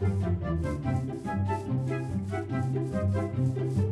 Thank you.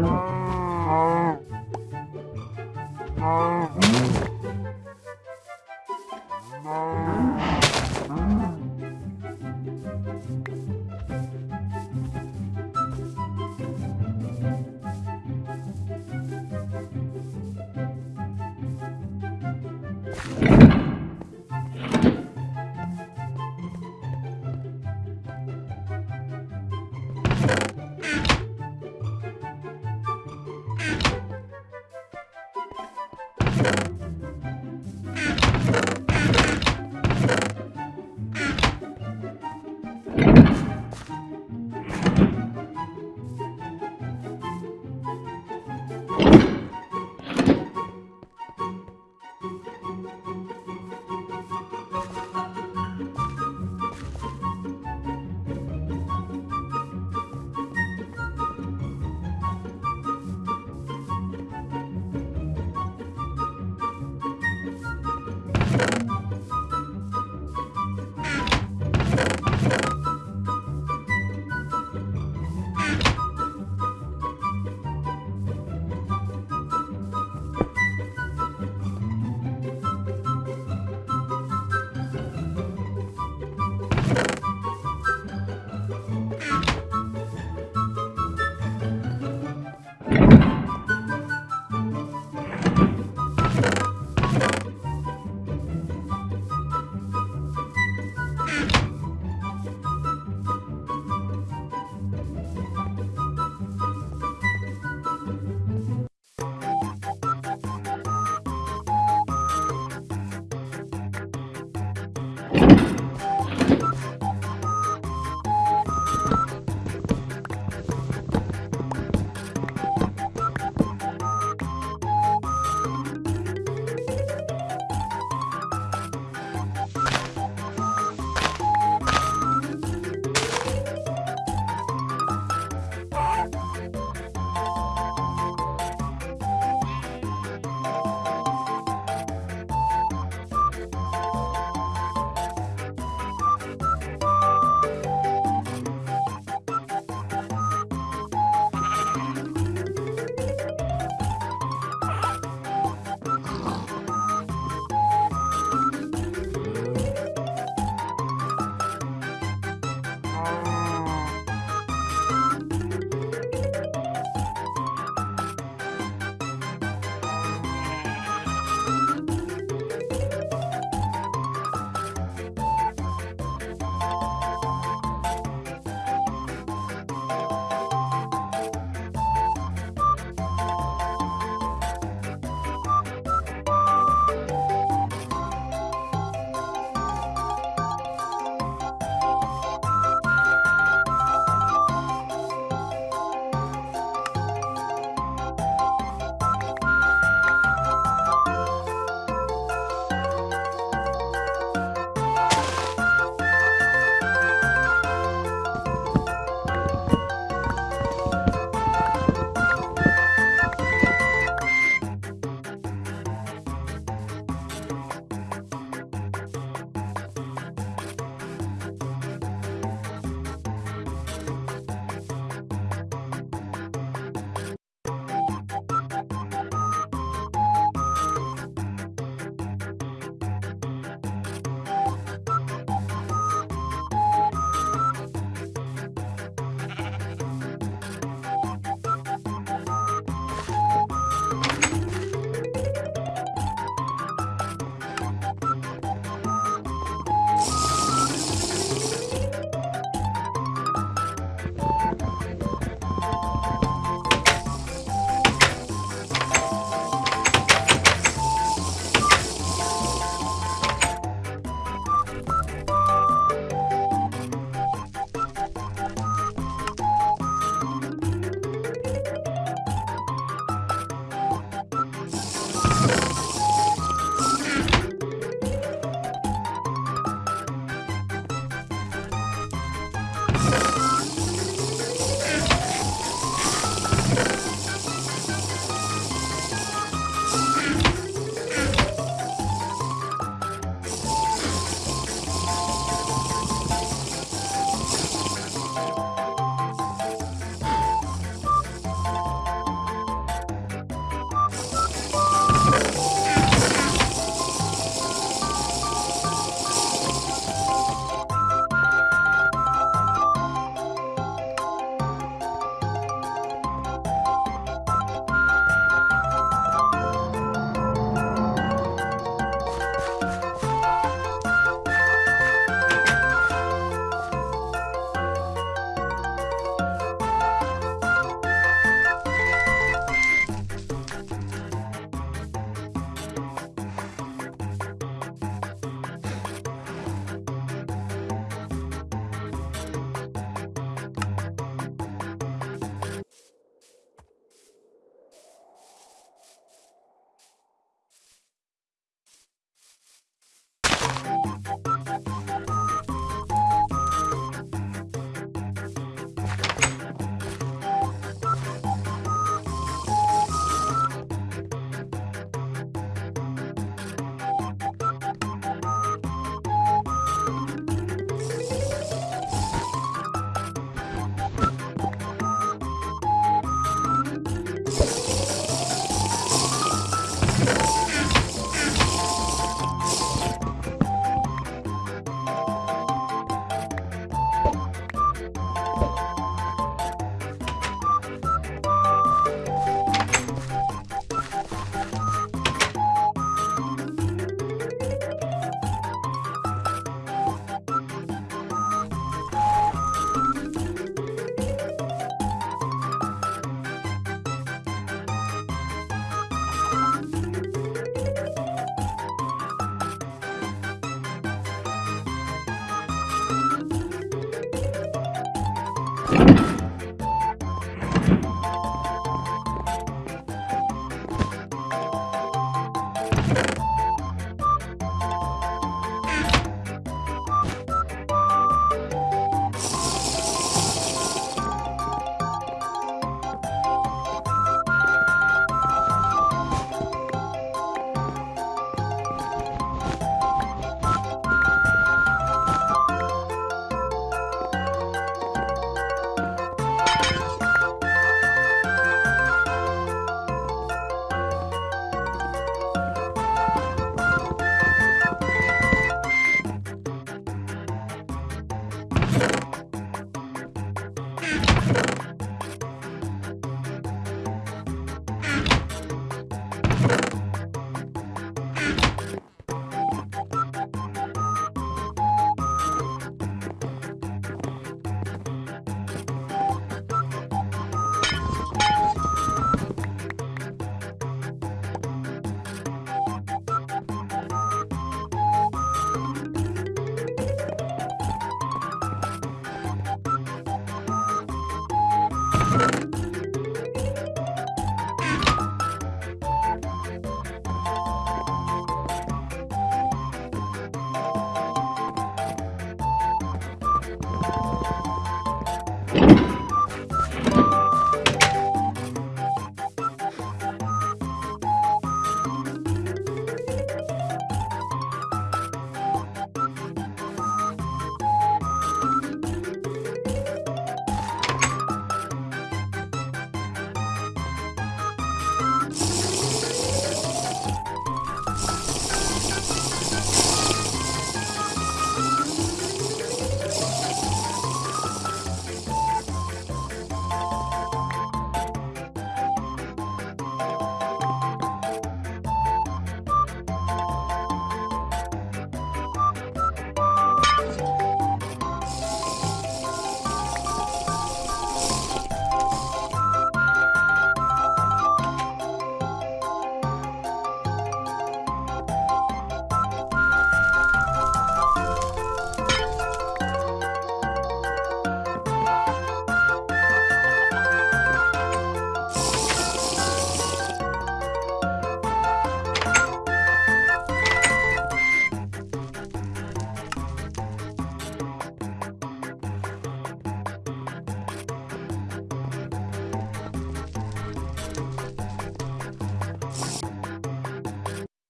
Thank.